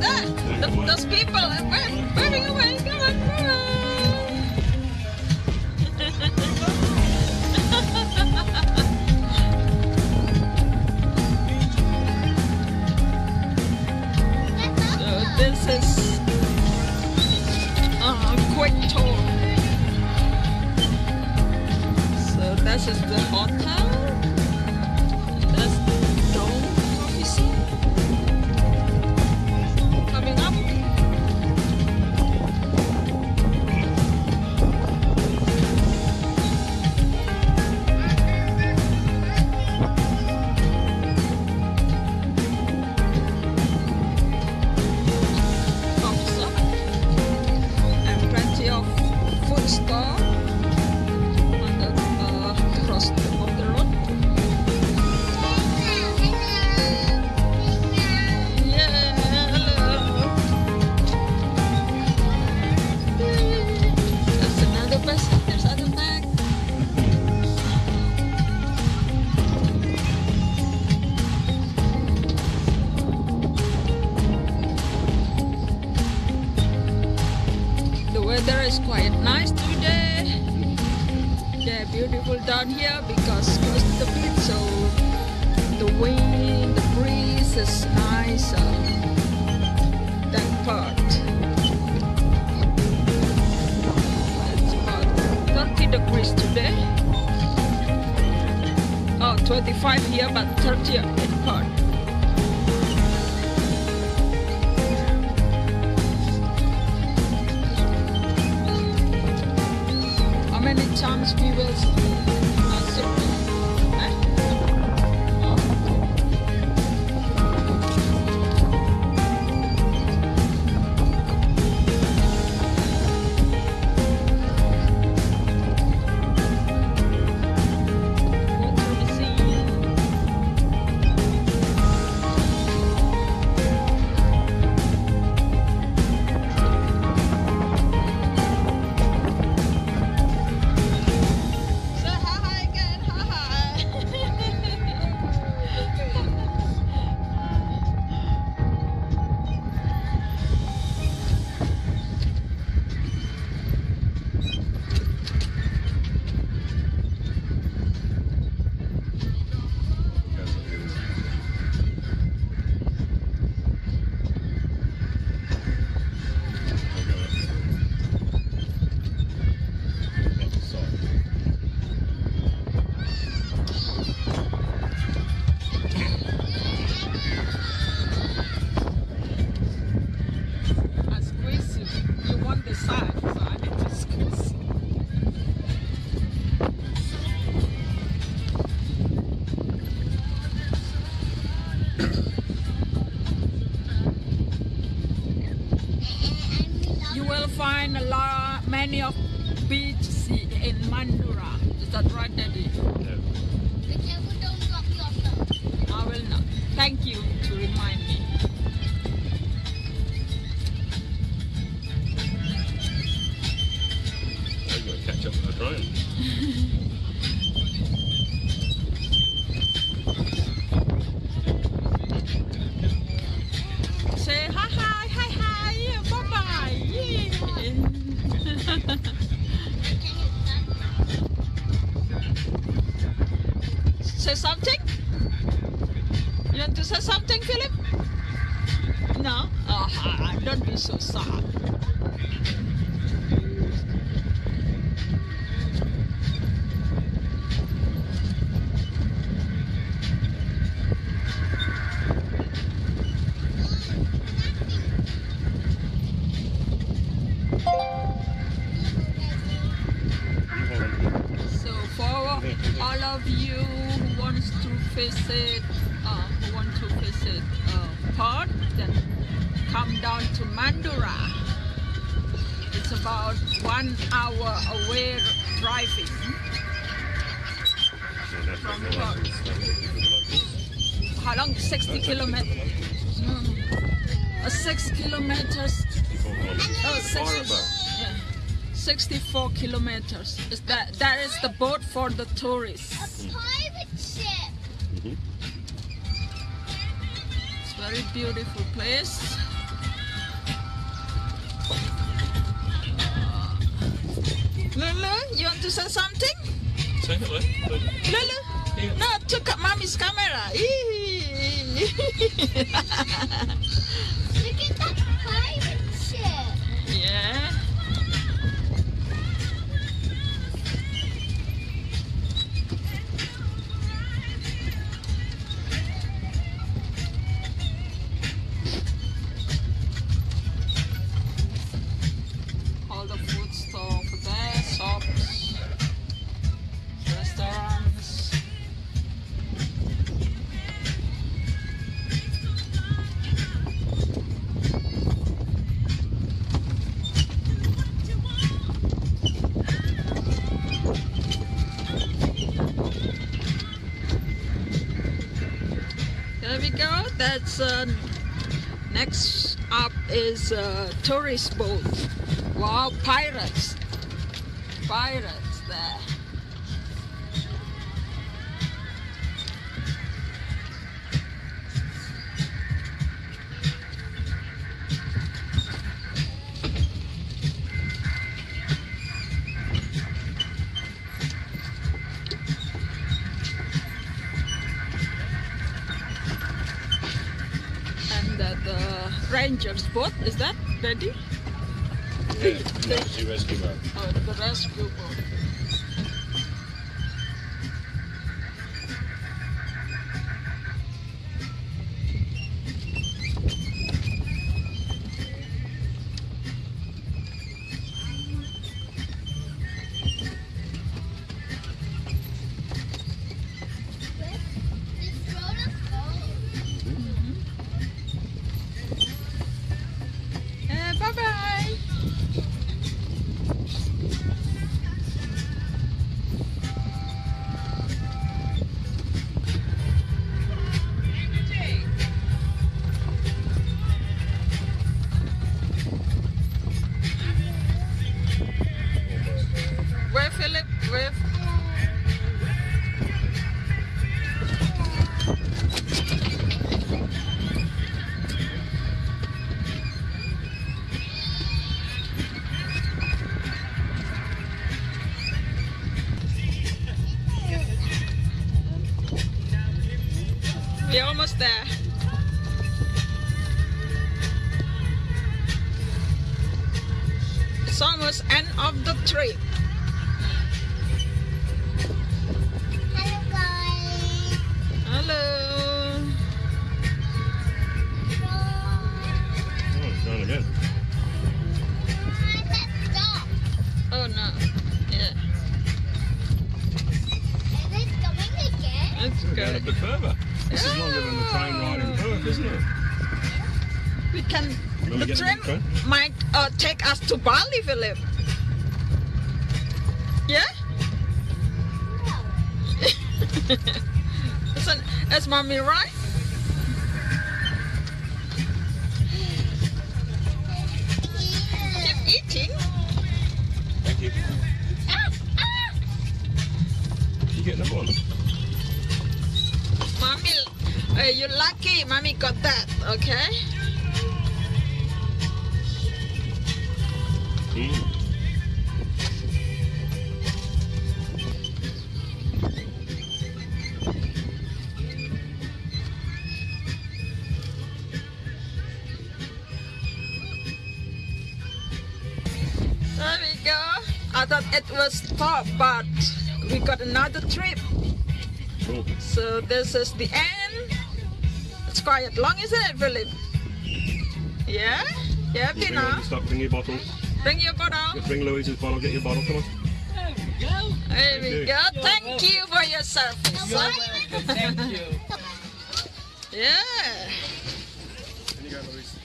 that. The, those people are away. down here because close to the beach so the wind, the breeze is nicer That part. It's about 30 degrees today. Oh, 25 here but 30 in part. How many times we will beaches in Mandurah. It's a Daddy? You want to say something, Philip? No? Oh, don't be so sad. Come down to Mandurah. It's about one hour away driving. From Perth. How long? 60 kilometers. Uh, six kilometers. Oh, 60, yeah. 64 kilometers. Is that that is the boat for the tourists. A. It's very beautiful place. Say something? Say hello. Lulu? Yeah. No, took up mommy's camera. That's uh, next up is uh, tourist boat. Wow, pirates! Pirates the ranger's boat is that ready? Yeah, emergency rescue boat. Oh, the rescue boat. Further. This is longer than the train ride in Perth, isn't it? We can Will The train train? might uh, take us to Bali, Philip. Yeah? Isn't, is mommy right? Okay. Mm. There we go. I thought it was stop, but we got another trip. Cool. So this is the end. It's quite long, isn't it, Philip? Yeah? You happy Bring, now? stop, bring your bottle. Bring your bottle. Bring Louise's bottle, get your bottle, come on. There we you. go. Thank you for your service. You're welcome. Thank you. Yeah. Can you go, Louise?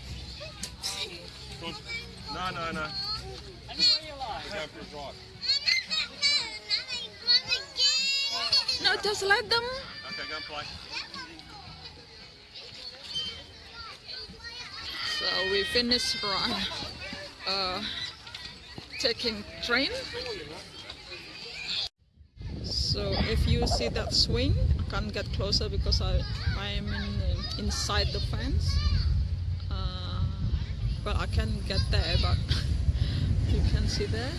Come on. No, no, no. Go for a drive. No, just let them. Okay, go and play. So we finished run. Uh, taking train. So if you see that swing, I can't get closer because I I am in inside the fence. Uh, but I can get there, but you can see there.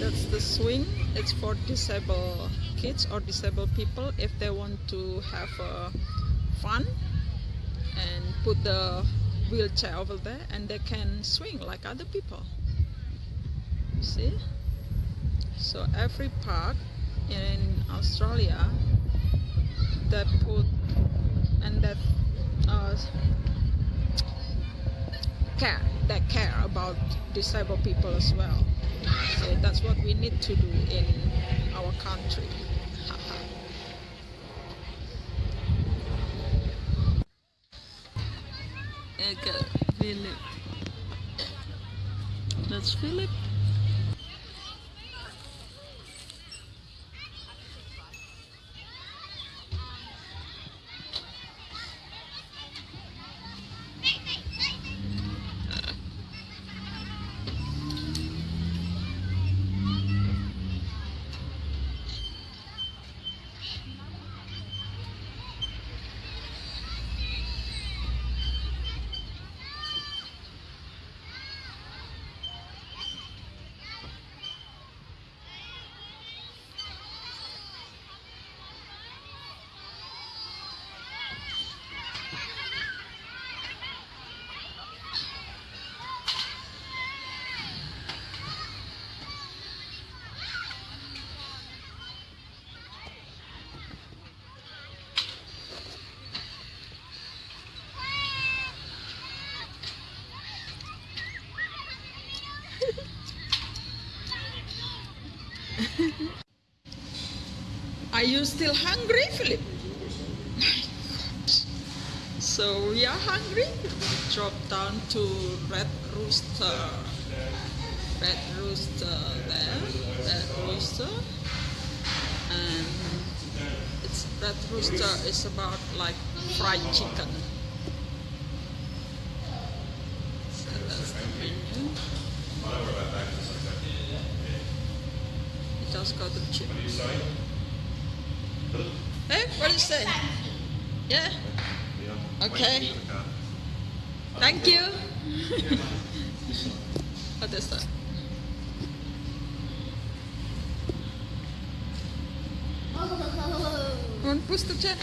That's the swing. It's for disabled kids or disabled people if they want to have uh, fun and put the wheelchair over there and they can swing like other people. you See? So every park in Australia they put and that uh, care they care about disabled people as well. So that's what we need to do in our country. Okay, Philip. That's Philip. Still hungry, Philip? So we are hungry. We drop down to Red Rooster. Red Rooster there. Red Rooster. And it's Red Rooster is about like fried chicken. So that's the menu. Just got the chicken. Hey, what did you say? Yeah. Okay. Thank you. what is that? Oh. One push the chair.